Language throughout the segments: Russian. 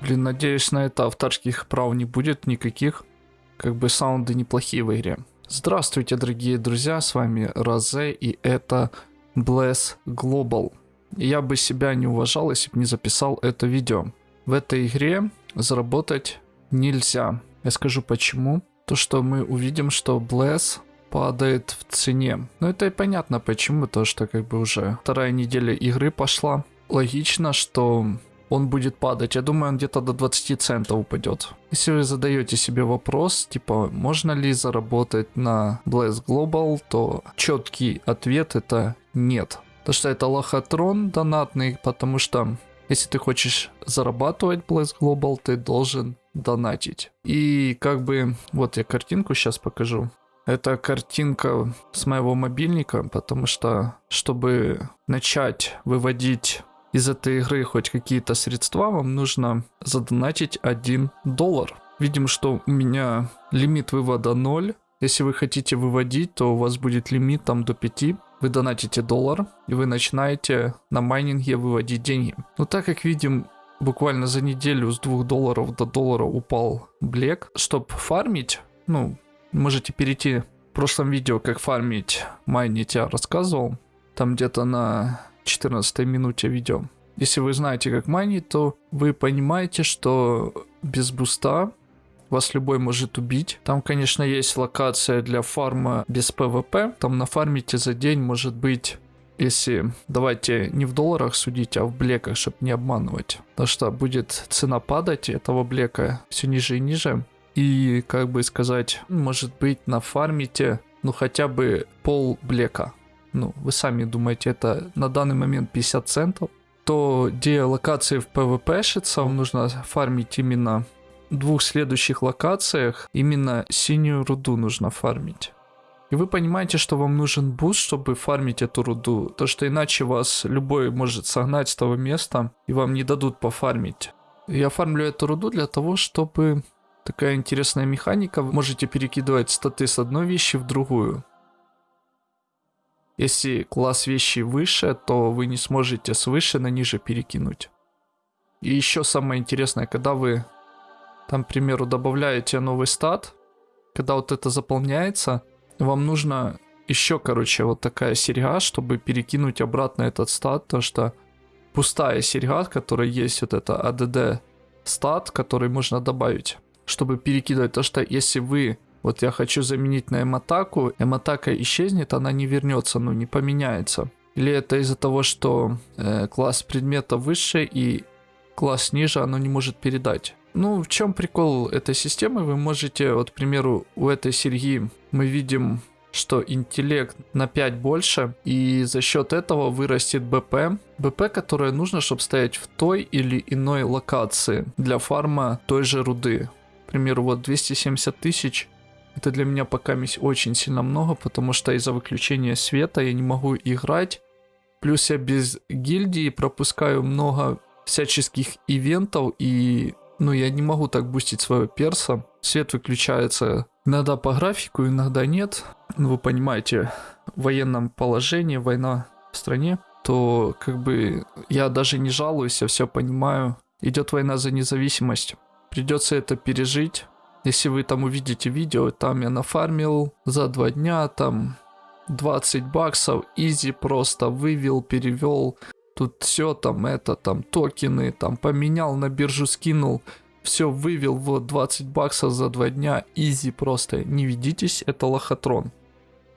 Блин, надеюсь, на это авторских прав не будет никаких. Как бы саунды неплохие в игре. Здравствуйте, дорогие друзья, с вами Розе, и это Bless Global. Я бы себя не уважал, если бы не записал это видео. В этой игре заработать нельзя. Я скажу почему. То, что мы увидим, что Bless падает в цене. Но это и понятно почему, то что как бы уже вторая неделя игры пошла. Логично, что он будет падать. Я думаю, он где-то до 20 центов упадет. Если вы задаете себе вопрос, типа, можно ли заработать на Blast Global, то четкий ответ это нет. То что это лохотрон донатный, потому что если ты хочешь зарабатывать Blast Global, ты должен донатить. И как бы, вот я картинку сейчас покажу. Это картинка с моего мобильника, потому что, чтобы начать выводить из этой игры хоть какие-то средства, вам нужно задонатить 1 доллар. Видим, что у меня лимит вывода 0. Если вы хотите выводить, то у вас будет лимит там до 5. Вы донатите доллар, и вы начинаете на майнинге выводить деньги. Но так как видим, буквально за неделю с 2 долларов до доллара упал блек. Чтобы фармить, ну, можете перейти в прошлом видео, как фармить майнить, я рассказывал. Там где-то на 14 минуте видео. Если вы знаете, как майнить, то вы понимаете, что без буста вас любой может убить. Там, конечно, есть локация для фарма без PvP. Там нафармите за день, может быть, если давайте не в долларах судить, а в блеках, чтобы не обманывать. Потому что будет цена падать этого блека все ниже и ниже. И, как бы сказать, может быть, нафармите, ну, хотя бы пол блека ну, вы сами думаете, это на данный момент 50 центов, то где локации в PvP шится, вам нужно фармить именно в двух следующих локациях, именно синюю руду нужно фармить. И вы понимаете, что вам нужен буст, чтобы фармить эту руду. То, что иначе вас любой может согнать с того места, и вам не дадут пофармить. Я фармлю эту руду для того, чтобы... Такая интересная механика. Вы можете перекидывать статы с одной вещи в другую. Если класс вещи выше, то вы не сможете с выше на ниже перекинуть. И еще самое интересное, когда вы там, к примеру, добавляете новый стат, когда вот это заполняется, вам нужно еще, короче, вот такая серьга, чтобы перекинуть обратно этот стат, потому что пустая серьга, которая есть вот это ADD стат, который можно добавить, чтобы перекидывать. То, что если вы вот я хочу заменить на эмотаку, эмотака исчезнет, она не вернется, ну не поменяется. Или это из-за того, что э, класс предмета выше и класс ниже оно не может передать. Ну, в чем прикол этой системы? Вы можете, вот, к примеру, у этой серьги мы видим, что интеллект на 5 больше, и за счет этого вырастет БП. БП, которое нужно, чтобы стоять в той или иной локации для фарма той же руды. К примеру, вот 270 тысяч это для меня пока очень сильно много, потому что из-за выключения света я не могу играть. Плюс я без гильдии пропускаю много всяческих ивентов и ну я не могу так бустить своего перса. Свет выключается иногда по графику, иногда нет. Ну вы понимаете, в военном положении, война в стране, то как бы я даже не жалуюсь, я все понимаю. Идет война за независимость. Придется это пережить. Если вы там увидите видео, там я нафармил за два дня, там 20 баксов, easy просто вывел, перевел. Тут все там это, там токены, там поменял, на биржу скинул. Все вывел, вот 20 баксов за два дня, easy просто. Не ведитесь, это лохотрон.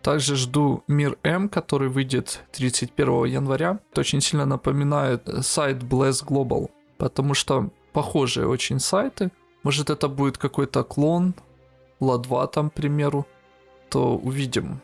Также жду MIR M, который выйдет 31 января. Это очень сильно напоминает сайт Bless Global, потому что похожие очень сайты. Может это будет какой-то клон, ла-2 там, к примеру, то увидим.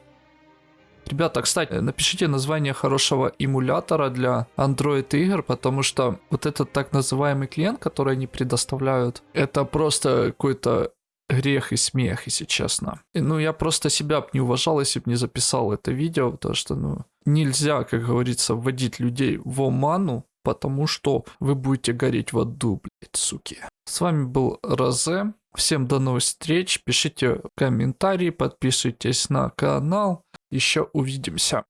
Ребята, кстати, напишите название хорошего эмулятора для Android игр, потому что вот этот так называемый клиент, который они предоставляют, это просто какой-то грех и смех, если честно. И, ну, я просто себя бы не уважал, если бы не записал это видео, потому что, ну, нельзя, как говорится, вводить людей в оману, потому что вы будете гореть в аду, блядь, суки. С вами был Розе. Всем до новых встреч. Пишите комментарии, подписывайтесь на канал. Еще увидимся.